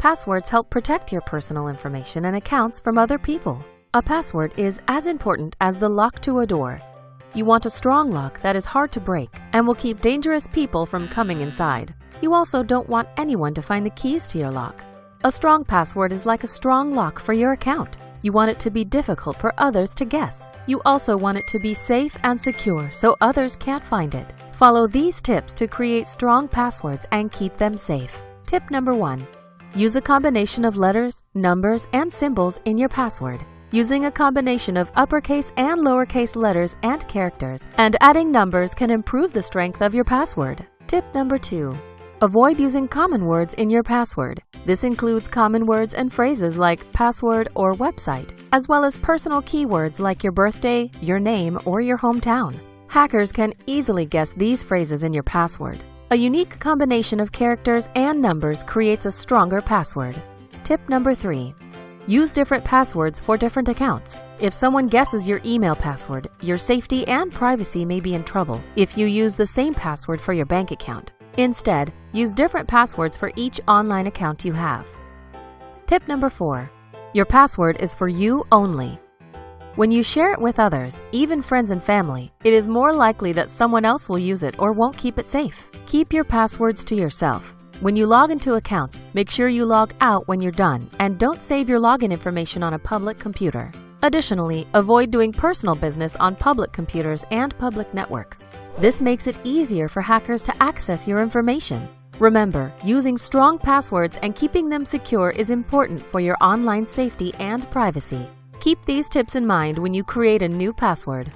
Passwords help protect your personal information and accounts from other people. A password is as important as the lock to a door. You want a strong lock that is hard to break and will keep dangerous people from coming inside. You also don't want anyone to find the keys to your lock. A strong password is like a strong lock for your account. You want it to be difficult for others to guess. You also want it to be safe and secure so others can't find it. Follow these tips to create strong passwords and keep them safe. Tip number one, use a combination of letters, numbers, and symbols in your password. Using a combination of uppercase and lowercase letters and characters and adding numbers can improve the strength of your password. Tip number two, Avoid using common words in your password. This includes common words and phrases like password or website, as well as personal keywords like your birthday, your name, or your hometown. Hackers can easily guess these phrases in your password. A unique combination of characters and numbers creates a stronger password. Tip number three, Use different passwords for different accounts. If someone guesses your email password, your safety and privacy may be in trouble if you use the same password for your bank account. Instead, use different passwords for each online account you have. Tip number 4. Your password is for you only. When you share it with others, even friends and family, it is more likely that someone else will use it or won't keep it safe. Keep your passwords to yourself. When you log into accounts, make sure you log out when you're done and don't save your login information on a public computer. Additionally, avoid doing personal business on public computers and public networks. This makes it easier for hackers to access your information. Remember, using strong passwords and keeping them secure is important for your online safety and privacy. Keep these tips in mind when you create a new password.